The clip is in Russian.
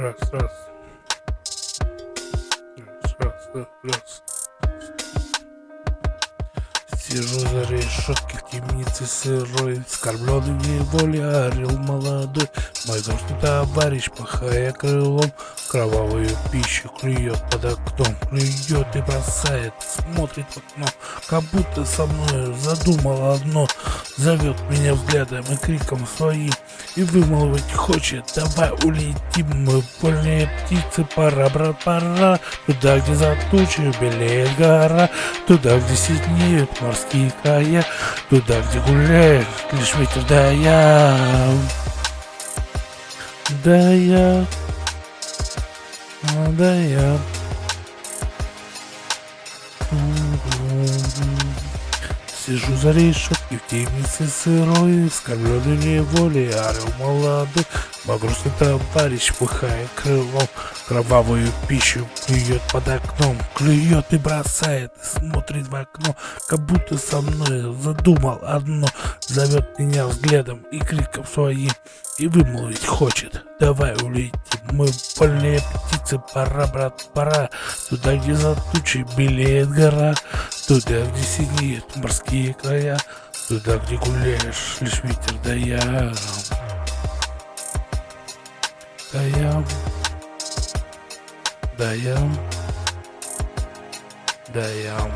Раз, раз. Раз, раз, раз. Сижу за решеткой темницы сырой, Скорбленный в неволе орел молодой. Мой грустный товарищ, махая крылом, Кровавую пищу клюет под окном, Клюет и бросает, смотрит в окно, Как будто со мной задумал одно, Зовет меня взглядом и криком своим, И вымолвить хочет, давай улетим, Мы вольные птицы, пора, брат, пора, Туда, где за тучей белеет гора, Туда, где сиднеют морские края, Туда, где гуляет лишь ветер да я. Да я, да я. Сижу за решеткой в темнице сырой, Скорбленный неволей, орел молодой, Мой грустный товарищ, пыхая крылом, Кровавую пищу клюет под окном, Клюет и бросает, и смотрит в окно, Как будто со мной задумал одно, Зовет меня взглядом и криком своим, И вымолвить хочет, давай улетим, Мы вольные птицы, пора, брат, пора, Туда, где за тучей белеет гора, Туда, где синеют морские края, Туда, где гуляешь, лишь ветер да я. Да я. Да я. Да я.